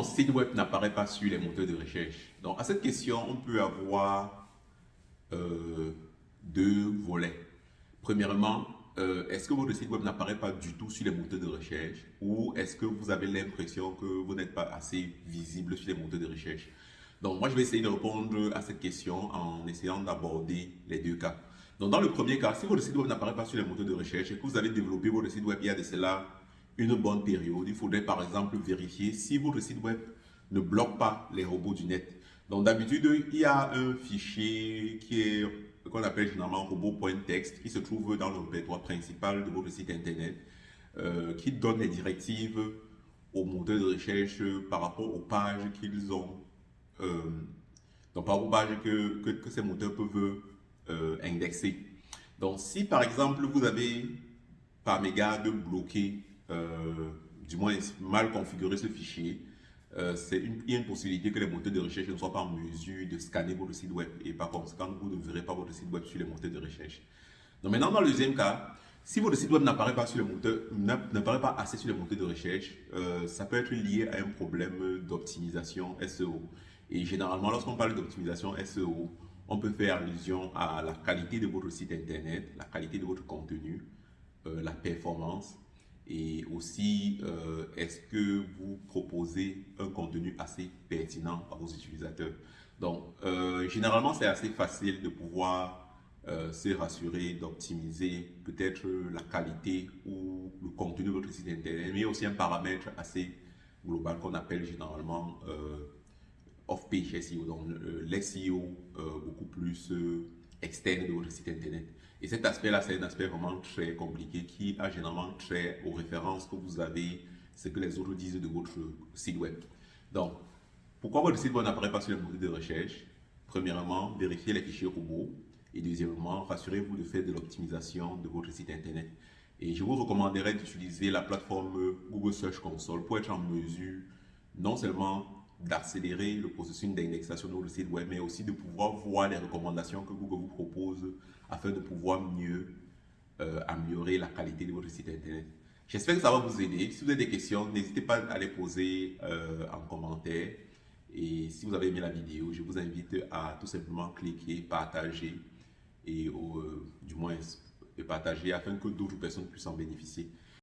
mon site web n'apparaît pas sur les moteurs de recherche Donc, à cette question, on peut avoir euh, deux volets. Premièrement, euh, est-ce que votre site web n'apparaît pas du tout sur les moteurs de recherche? Ou est-ce que vous avez l'impression que vous n'êtes pas assez visible sur les moteurs de recherche? Donc, moi, je vais essayer de répondre à cette question en essayant d'aborder les deux cas. Donc, dans le premier cas, si votre site web n'apparaît pas sur les moteurs de recherche et que vous avez développé votre site web il y a de cela une bonne période, il faudrait par exemple vérifier si votre site web ne bloque pas les robots du net. Donc, d'habitude, il y a un fichier qui est qu'on appelle généralement robot.txt qui se trouve dans le répertoire principal de votre site internet euh, qui donne les directives aux moteurs de recherche par rapport aux pages qu'ils ont, euh, donc par rapport aux pages que, que, ces moteurs peuvent euh, indexer. Donc si par exemple vous avez par mégarde bloqué, du moins mal configuré ce fichier, euh, c'est une, une possibilité que les moteurs de recherche ne soient pas en mesure de scanner votre site web et par conséquent, vous ne verrez pas votre site web sur les moteurs de recherche. Donc maintenant, dans le deuxième cas, si votre site web n'apparaît pas, pas assez sur les moteurs de recherche, euh, ça peut être lié à un problème d'optimisation SEO. Et généralement, lorsqu'on parle d'optimisation SEO, on peut faire allusion à la qualité de votre site internet, la qualité de votre contenu, euh, la performance, et aussi, euh, est-ce que vous proposez un contenu assez pertinent à vos utilisateurs? Donc, euh, généralement, c'est assez facile de pouvoir euh, se rassurer, d'optimiser peut-être la qualité ou le contenu de votre site internet, mais aussi un paramètre assez global qu'on appelle généralement off-page SEO, donc l'SEO beaucoup plus externe de votre site internet. Et cet aspect-là, c'est un aspect vraiment très compliqué qui a généralement trait aux références que vous avez, ce que les autres disent de votre site web. Donc, pourquoi votre site web n'apparaît pas sur le moteur de recherche? Premièrement, vérifiez les fichiers robots. Et deuxièmement, rassurez-vous de faire de l'optimisation de votre site internet. Et je vous recommanderais d'utiliser la plateforme Google Search Console pour être en mesure non seulement d'accélérer le processus d'indexation de votre site web, mais aussi de pouvoir voir les recommandations que Google vous afin de pouvoir mieux euh, améliorer la qualité de votre site internet. J'espère que ça va vous aider. Si vous avez des questions, n'hésitez pas à les poser euh, en commentaire. Et si vous avez aimé la vidéo, je vous invite à tout simplement cliquer, partager et euh, du moins partager afin que d'autres personnes puissent en bénéficier.